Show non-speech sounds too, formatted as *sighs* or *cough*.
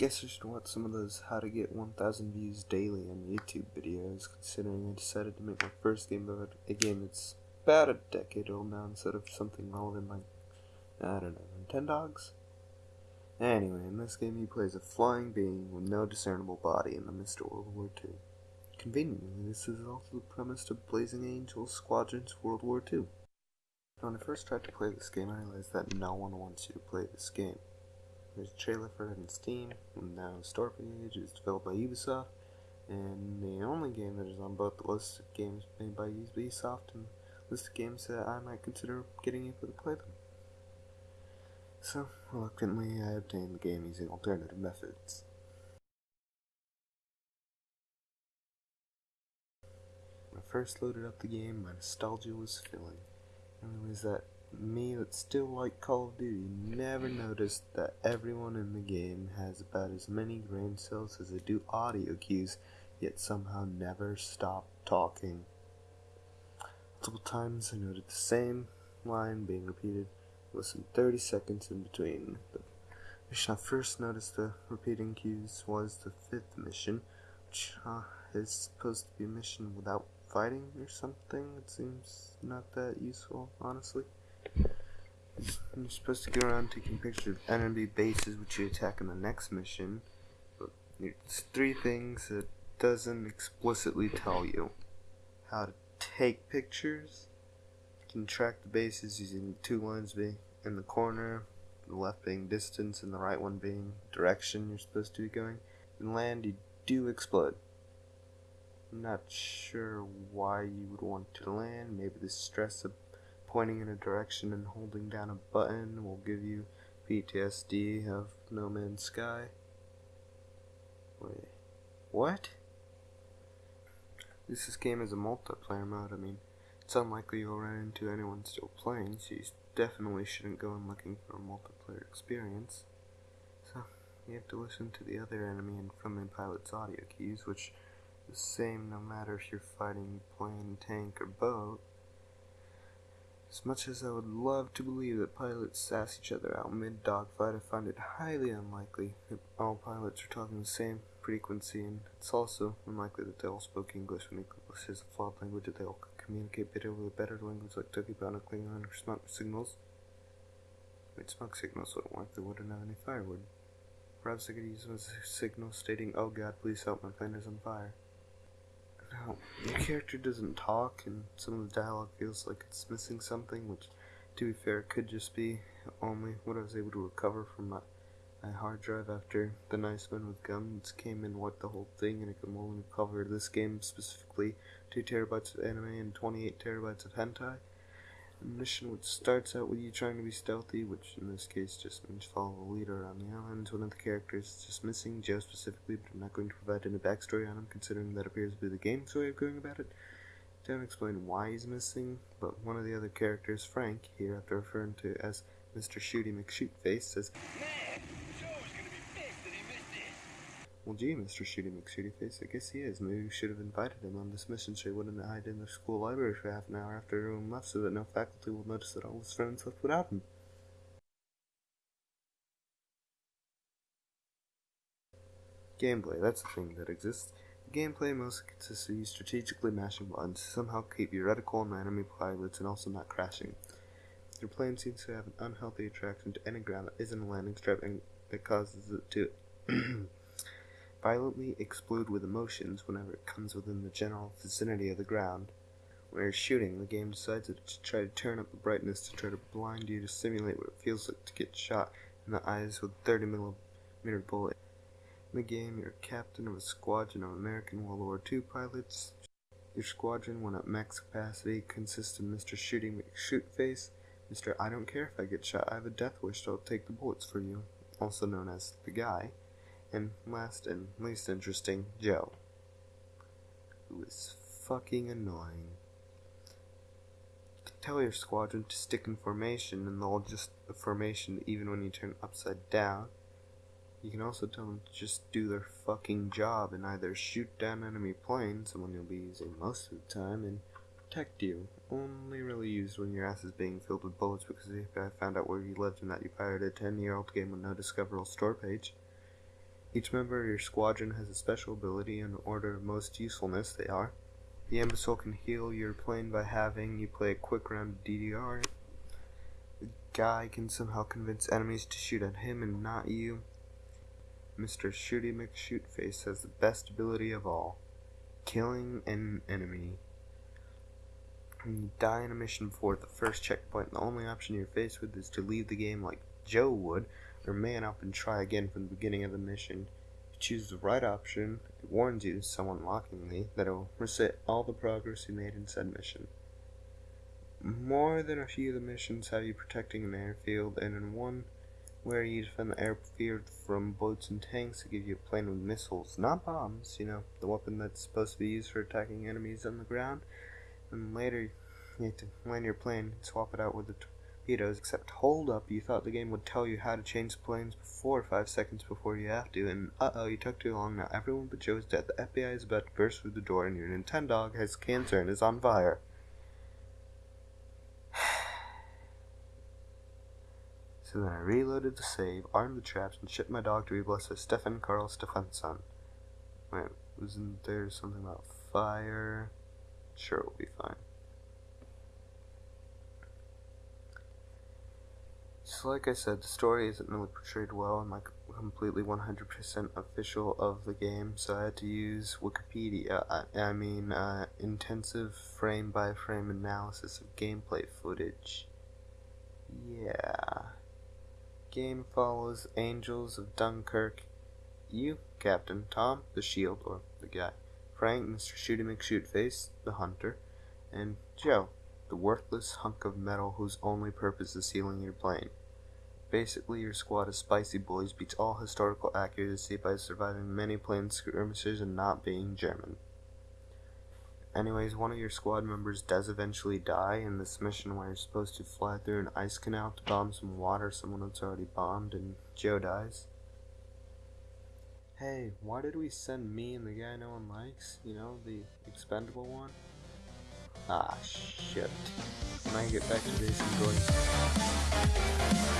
guess I should watch some of those how to get 1000 views daily on YouTube videos, considering I decided to make my first game about a game that's about a decade old now instead of something relevant like, I don't know, Nintendogs? Anyway, in this game he plays a flying being with no discernible body in the midst of World War II. Conveniently, this is also the premise to Blazing Angels Squadrons World War II. When I first tried to play this game, I realized that no one wants you to play this game. There's a trailer for it on Steam, and now store page is developed by Ubisoft, and the only game that is on both the list of games made by Ubisoft and list of games that I might consider getting able to play them. So, reluctantly, I obtained the game using alternative methods. When I first loaded up the game, my nostalgia was filling. I realized that me that still like Call of Duty never noticed that everyone in the game has about as many brain cells as they do audio cues, yet somehow never stop talking. Multiple times I noted the same line being repeated with some 30 seconds in between. The mission I first noticed the repeating cues was the fifth mission, which uh, is supposed to be a mission without fighting or something. It seems not that useful, honestly. You're supposed to go around taking pictures of enemy bases which you attack in the next mission, but it's three things that doesn't explicitly tell you. How to take pictures, you can track the bases using two lines being in the corner, the left being distance and the right one being direction you're supposed to be going. In land, you do explode. I'm not sure why you would want to land. Maybe the stress of pointing in a direction and holding down a button will give you PTSD of No Man's Sky. Wait, what? This game is a multiplayer mode. I mean, it's unlikely you'll run into anyone still playing, so you definitely shouldn't go in looking for a multiplayer experience. So, you have to listen to the other enemy and friendly pilot's audio cues, which the same no matter if you're fighting plane, tank, or boat. As much as I would love to believe that pilots sass each other out mid dogfight, I find it highly unlikely that all pilots are talking the same frequency, and it's also unlikely that they all spoke English when English is a flawed language that they all could communicate better with a better language like Toki Pona, Klingon, or smoke signals. Wait, smoke signals wouldn't work, they wouldn't have any firewood. Perhaps I could use them a signal stating, Oh God, please help, my plane is on fire. Now, the character doesn't talk, and some of the dialogue feels like it's missing something, which, to be fair, could just be only what I was able to recover from my, my hard drive after the Nice Men with Guns came and wiped the whole thing, and it could only recover this game specifically. 2 terabytes of anime and 28 terabytes of hentai mission which starts out with you trying to be stealthy, which in this case just means follow the leader around the island. One of the characters is just missing, Joe specifically, but I'm not going to provide any backstory on him, considering that appears to be the game's way of going about it. Don't explain why he's missing, but one of the other characters, Frank, here after referring to as Mr. Shooty McShootface, says, Well, gee, Mr. Shooty McShootyface, I guess he is. Maybe we should have invited him on this mission so he wouldn't hide in the school library for half an hour after everyone left so that no faculty will notice that all his friends left without him. Gameplay, that's a thing that exists. The gameplay mostly consists of you strategically mashing buttons to somehow keep your reticle on enemy pilots and also not crashing. Your plane seems to have an unhealthy attraction to any ground that isn't a landing strip and that causes it to *clears throat* violently explode with emotions whenever it comes within the general vicinity of the ground. When you're shooting, the game decides to try to turn up the brightness to try to blind you to simulate what it feels like to get shot in the eyes with a 30 millimeter bullet. In the game, you're captain of a squadron of American World War II pilots. Your squadron, when at max capacity, consists of Mr. Shooting McShootface, Mr. I don't care if I get shot, I have a death wish, so I'll take the bullets for you, also known as the guy, and last and least interesting, Joe, who is fucking annoying. Tell your squadron to stick in formation, and they'll just the formation even when you turn upside down. You can also tell them to just do their fucking job and either shoot down enemy planes, the one you'll be using most of the time, and protect you. Only really used when your ass is being filled with bullets because if I found out where you lived and that you pirated a 10 year old game with no discoverable store page. Each member of your squadron has a special ability in order of most usefulness they are. The imbecile can heal your plane by having you play a quick round of DDR. The guy can somehow convince enemies to shoot at him and not you. Mr. Shooty McShootface has the best ability of all killing an enemy. When you die in a mission before the first checkpoint, the only option you're faced with is to leave the game like Joe would, or man up and try again from the beginning of the mission. If you choose the right option, it warns you, somewhat mockingly, that it will reset all the progress you made in said mission. More than a few of the missions have you protecting an airfield, and in one where you defend the airfield from boats and tanks to give you a plane with missiles, not bombs, you know, the weapon that's supposed to be used for attacking enemies on the ground. And later, you have to land your plane, and swap it out with the torpedoes, except hold up, you thought the game would tell you how to change planes before five seconds before you have to, and uh-oh, you took too long, now everyone but Joe is dead, the FBI is about to burst through the door, and your Nintendo has cancer and is on fire. *sighs* So then I reloaded the save, armed the traps, and shipped my dog to be blessed with Stefan Karl Stefansson. Wait, wasn't there something about fire? Sure, we'll be fine. So like I said, the story isn't really portrayed well. I'm like completely 100% official of the game, so I had to use Wikipedia. I, I mean, uh, intensive frame-by-frame analysis of gameplay footage. Yeah game follows Angels of Dunkirk. You, Captain Tom, the shield, or the guy. Frank, Mr. Shooty McShootface, the hunter. And Joe, the worthless hunk of metal whose only purpose is sealing your plane. Basically, your squad of spicy boys beats all historical accuracy by surviving many plane skirmishes and not being German. Anyways, one of your squad members does eventually die in this mission where you're supposed to fly through an ice canal to bomb some water someone that's already bombed, and Joe dies. Hey, why did we send me and the guy no one likes? You know, the expendable one? Ah, shit. When I get back to this, I'm going...